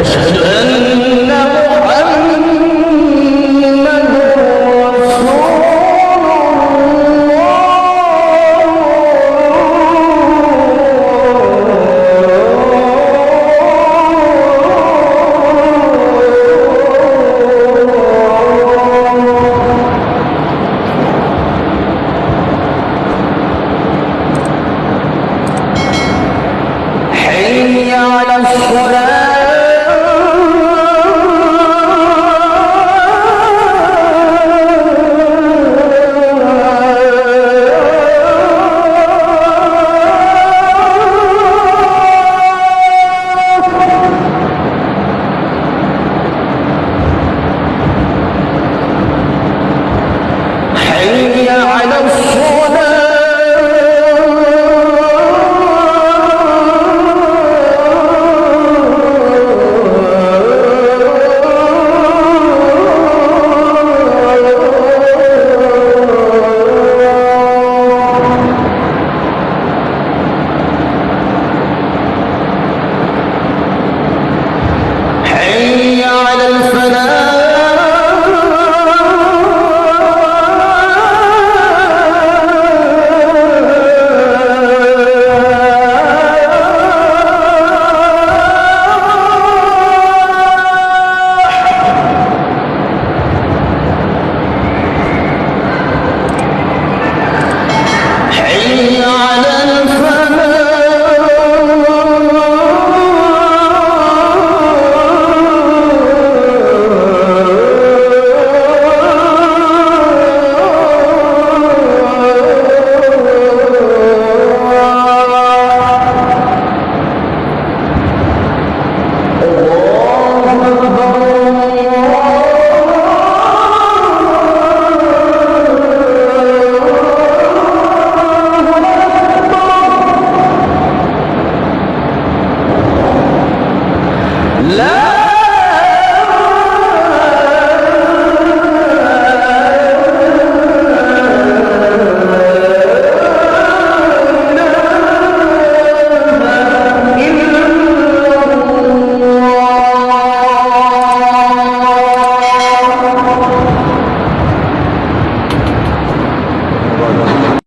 أشهد أن